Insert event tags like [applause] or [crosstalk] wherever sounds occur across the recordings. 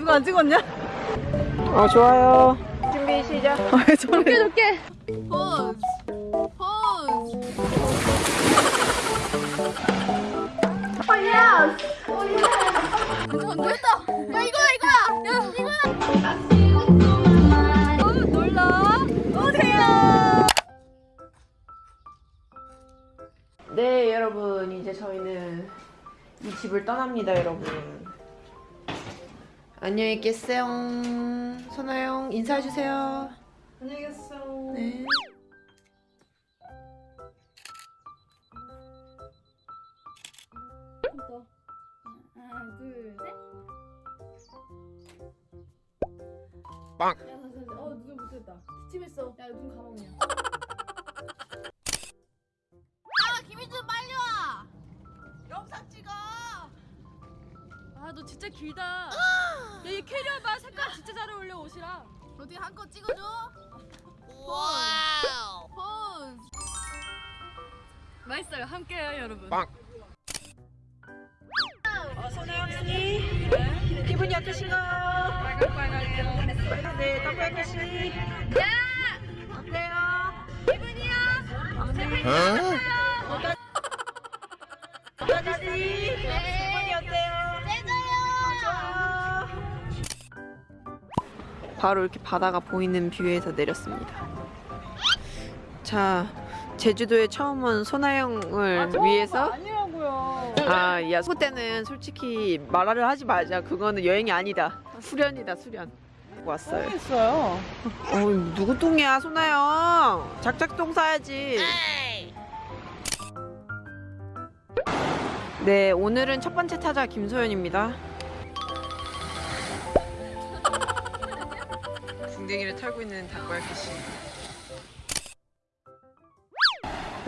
누가 안 찍었냐? 어 좋아요. 준비 시작. 왜 저래? 좋게 좋게. 포즈 포즈 어, 됐다 야 이거야 이거야 야 이거야 어 놀러 오세요. 네 여러분 이제 저희는 이 집을 떠납니다 여러분. 안녕히 계세요. 선아영 인사해주세요. 안녕히 계세요. 네. 하나 둘 셋. 빵. 야 어 눈을 못했다. 기침했어. 야 눈 감아 그냥. 아 김희준 빨리 와 영상 찍어 아 너 진짜 길다. [gasps] 야이 캐리어 봐 색깔 진짜 잘 어울려 옷이랑. 어디 한거 찍어줘 와우 포즈 맛있어요. 함께해요 여러분. 빵. 어, 선아영 씨 기분이 어떠신가요? 빨강빨강해요. 네, 타코야키 씨. 야! 어때요? 기분이요? 네. 바로 이렇게 바다가 보이는 뷰에서 내렸습니다. 자, 제주도에 처음 온 소나영을 위해서 아니라고요. 아, 야, 소 때는 솔직히 말을 하지 말자. 그거는 여행이 아니다. 수련이다, 수련. 왔어요. 했어요. 어, 누구 똥이야, 소나영? 작작똥 싸야지. 네, 오늘은 첫 번째 타자 김소연입니다. 궁뎅이를 털고 있는 씨.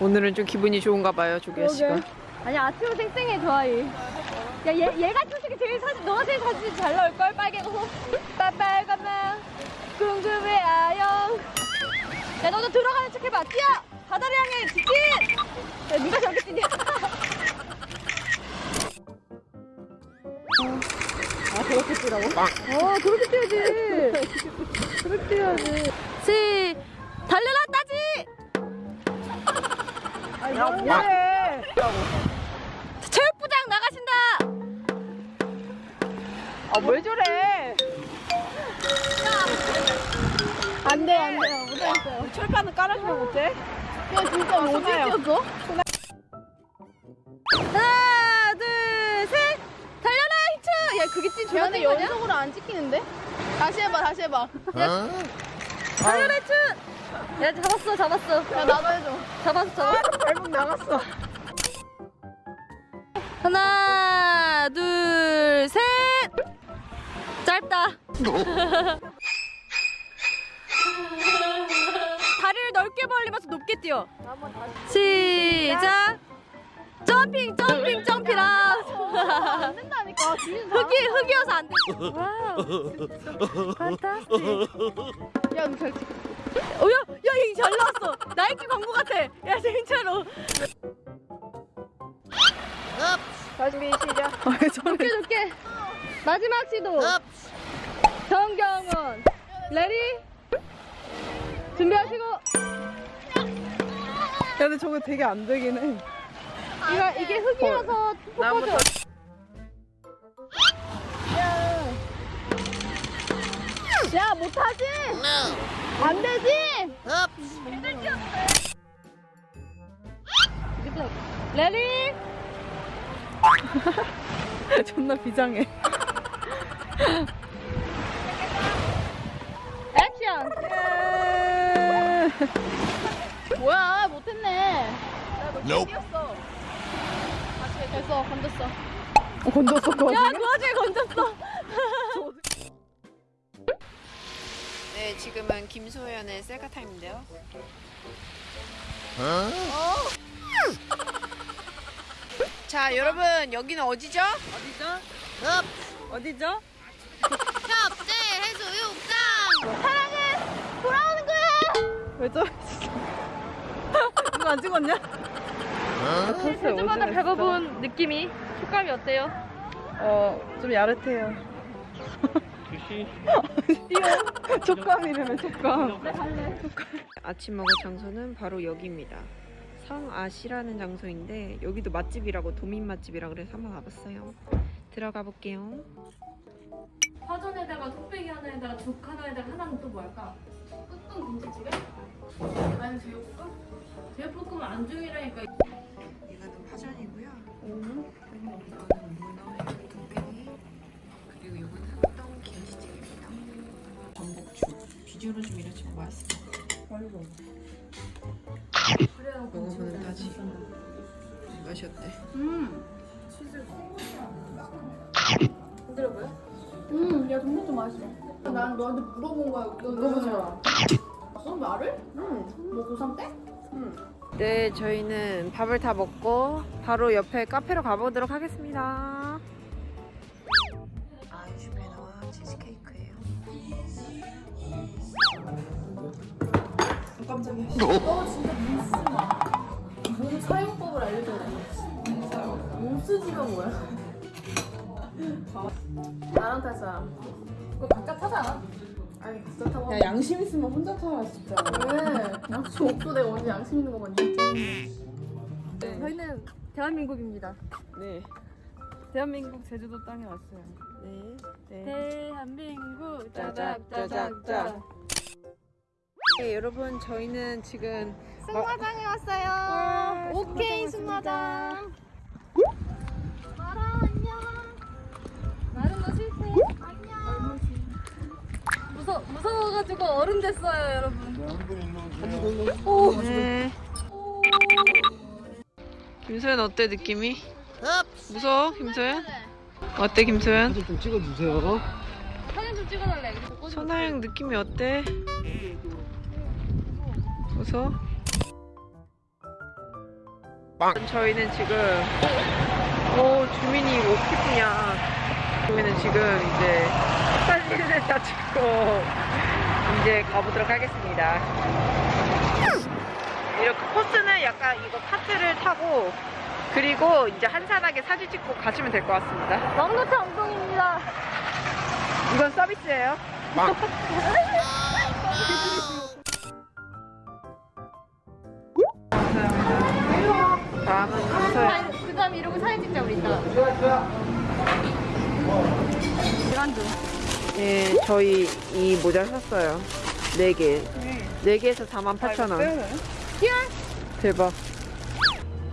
오늘은 좀 기분이 좋은가 봐요, 조기아 씨가. 아니 아트로 쌩쌩해 좋아해. 야 얘, 얘가 솔직히 제일 사진 너가 제일 사진 잘 나올 걸 빨개 옷 빨빨간만 궁금해 아영. 야 너도 들어가는 척 해봐 뛰어 바다를 향해 직진. 야 누가 저렇게 뛰냐? [laughs] 아 저렇게 뛰라고? 어 그렇게 뛰어야지. 그렇게 뛰어야지. 시 달려라 따지. 야, 뭐해? 체육부장 나가신다. 아, 왜 저래? 안 돼, 안 돼요. 못하겠어요. 철판은 깔아주면 못해? 야, 진짜 어디 소나요. 뛰었어? 안 찍히는데? 다시 해봐, 다시 해봐. 야, 달려라, 히트! 야, 잡았어, 잡았어. 야, 나도 해줘. 잡았어, 잡았어. 발목 나갔어. 하나, 둘, 셋! 짧다. [laughs] 다리를 넓게 벌리면서 높게 뛰어. 시작. jumping, jumping, jumping 아. 안 된다 니까. 흙이 흙이어서 안 돼. Wow. Fantastic. 야, 너잘 찍. 어, 야, 야, 이잘 나왔어. 나이키 광고 같아. 야, 진짜로. 준비 시작. 아? 좋게 좋게. 마지막 시도. 정경원. Ready. 준비하시고. 야, 근데 저거 되게 안 되긴 해. 이거 이게 흙이라서 나무 야 못하지? 안 되지? Ready? [laughs] 존나 비장해. 액션! 예. 뭐야 못했네. 나너 뛰었어 됐어 건졌어. 어, 건졌어, 거야그 와중에 건졌어 [laughs] 네, 지금은 김소연의 셀카 타임인데요. [laughs] 자, 여러분, 여기는 어디죠? 어디죠? 어디죠? 협재 해수욕장 사랑은 돌아오는 거야 왜 저래? 누가 안 찍었냐? 제주바다 밟아본 느낌이 촉감이 어때요? 어, 좀 야릇해요. 아저씨. [laughs] 촉감 이름은 촉감. 아침 먹을 장소는 바로 여기입니다. 성아시라는 장소인데 여기도 맛집이라고 도민 맛집이라 그래서 한번 와봤어요. 들어가 볼게요. 파전에다가 뚝배기 하나에다가 죽 하나에다가 하나는 또 뭘까? 끝동 김치찌개? 아니면 제육볶음? 제육볶음은 안중이라니까 비주얼은 좀 이렇지만 맛있어. 먹어보는 타지. 맛이 어때? 음, 야 전복도 맛있어 난 너한테 물어본 거야. 너 물어보잖아. 너 말을? 응. 뭐 고3 때? 네, 저희는 밥을 다 먹고 바로 옆에 카페로 가보도록 하겠습니다. 깜짝이야. 너 진짜 민쓰마. 몸 사용법을 알려줘야 돼. 몸 쓰지가 뭐야? 나랑 탈 사람. 그거 각자 타자. 아니 각자 타고. 야 양심 있으면 혼자 타라 진짜. 왜? 양심 없어 내가 언제 양심 있는 거 봤니? 저희는 대한민국입니다. 네. 대한민국 제주도 땅에 왔어요. 네. 네. 대한민국 짜작 짜작 짜. 네, 여러분 저희는 지금 승마장에 왔어요 와, 오케이 승마장 마라 안녕 나름 너 실패 안녕 무서, 무서워가지고 어른 됐어요 여러분 네. 김소연 어때 느낌이? 무서워 김소연? 어때 김소연? 사진 좀 찍어주세요. 사진 좀 찍어달래 소나영 느낌이 어때? 무서워? 저희는 지금 오 주민이 오피프냐. 저희는 지금 이제 사진을 다 찍고 이제 가보도록 하겠습니다. 이렇게 코스는 약간 이거 카트를 타고 그리고 이제 한산하게 사진 찍고 가시면 될 것 같습니다. 왕노차 엉덩이입니다. 이건 서비스예요 [laughs] 다음은 김소연 그 다음 이러고 사진 찍자 우리 이따가 예, 저희 이 모자 샀어요. 네 개. 네 개에서 48,000원. 대박.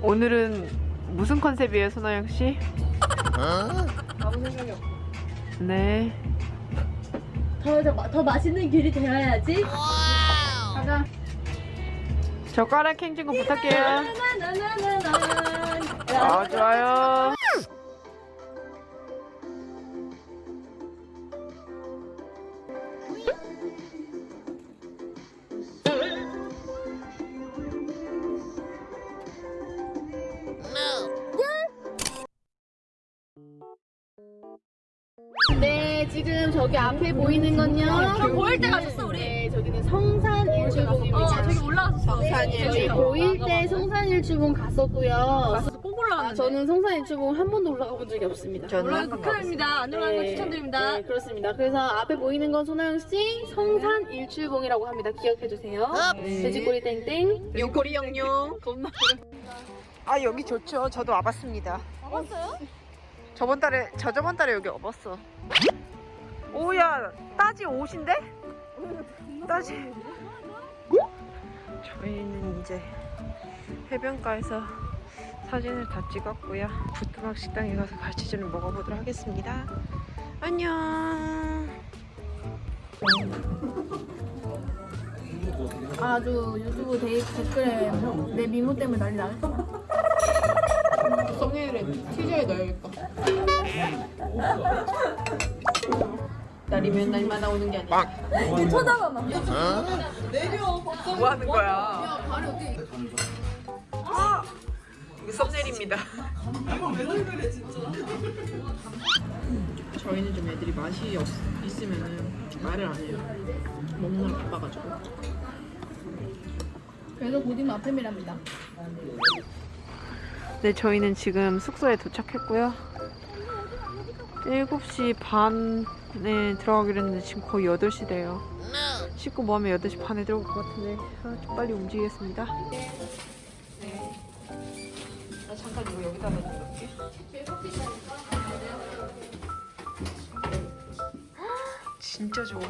오늘은 무슨 컨셉이에요, 손아영 씨? 아무 생각이 없어. 네. 더, 더, 더 맛있는 길이 되어야지 가자 젓가락 행진거 부탁해요. 나나나나나 아, 좋아요. 네, 지금 저기 앞에 보이는 건요. 저 보일 때 가셨어 우리 성산 일주봉입니다. 어 저기 올라갔었어 저희 고1 때 성산 일주봉 갔었고요. 꼭 아, 올라갔는데 저는 성산 일주봉 한 번도 올라가 본 적이 없습니다. 저는 올라가서 극혐입니다 안 올라가는 거 추천드립니다 네, 그렇습니다. 그래서 앞에 보이는 건 소나영 씨 성산 일출봉이라고 합니다. 기억해 주세요. 돼지꼬리 땡땡. 요코리 영용. 아, 여기 좋죠. 저도 와봤습니다. 와봤어요? 저번 달에, 저 저번 달에 여기 와봤어. 오야, 따지 옷인데? 따지. 저희는 이제 해변가에서 사진을 다 찍었고요. 부뚜막 식당에 가서 갈치전을 먹어보도록 하겠습니다. 안녕. 아주 유튜브 데이 댓글에 내 미모 때문에 난리 나겠어. 썸네일에 티저에 넣어야겠다. 날이면 날마다 오는 게 아니야. 쳐다봐봐 뭐 하는 거야? 아, 이거 썸네일입니다. 저희는 좀 애들이 맛이 없, 있으면은 말을 안 해요. 먹느라 바빠가지고. 그래서 고딩 마팸이랍니다. 네, 저희는 지금 숙소에 도착했고요. 7시 반 네 들어가기로 했는데 지금 거의 8시 돼요. 씻고 뭐 하면 8시 반에 들어올 것 같은데. 아, 좀 빨리 움직이겠습니다. 네. 나 잠깐 이거 여기다가 넣을게. 진짜 좋아.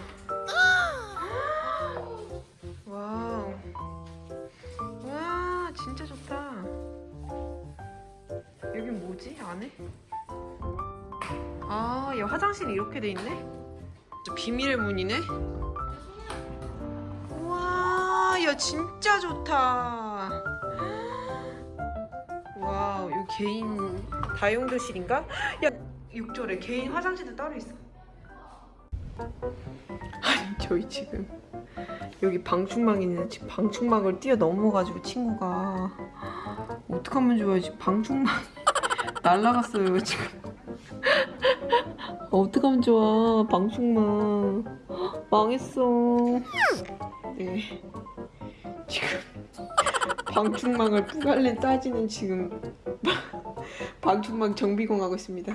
Wow. 와 진짜 좋다. 여긴 뭐지? 안에? 아, 얘 화장실이 이렇게 돼 있네? 저 비밀의 문이네? 와, 야 진짜 좋다. Wow, 여기 개인 다용도실인가? 야, 욕조래. 개인 화장실도 따로 있어. 아니, 저희 지금 여기 방충망 있는데 지금 방충망을 뛰어 넘어가지고 친구가 어떡하면 좋아요? 지금 방충망 [laughs] 날라갔어요 지금. 어떡하면 좋아 방충망 망했어. 네 지금 방충망을 뿌갈렌 따지는 지금 방충망 정비공 하고 있습니다.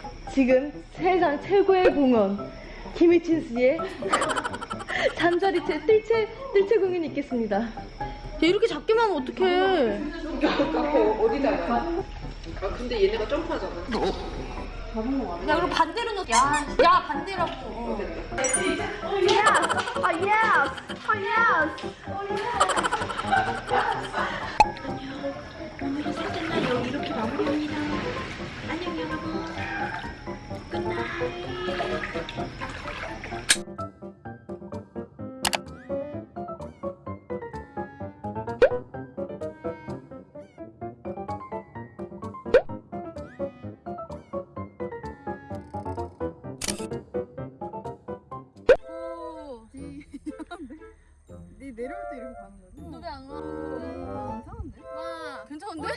지금 세상 최고의 공연 김희진 씨의 잠자리채 뜰채 뜰채 공연이 있겠습니다. 야, 이렇게 작게만 하면 어떡해? 어디다 아 근데 얘네가 점프하잖아 야 그럼 반대로 넣. 야, 야 반대라고. 어. 아 yes, 아 yes. 네 내려올 때 이렇게 가는 거지? 너왜 안 와? 이상한데? 와, 괜찮은데? 야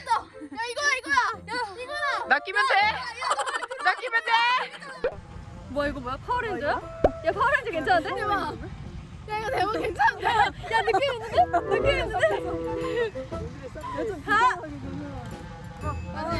이거야 이거야. 야 이거야. 나 끼면 돼! 나 끼면 돼! 뭐야 이거 뭐야 파워레인저야? 야 파워레인저 괜찮은데? 대박. 야 이거 대박 괜찮은데? 야 느낌 있는데? 느낌 있는데? 좀 가. 아니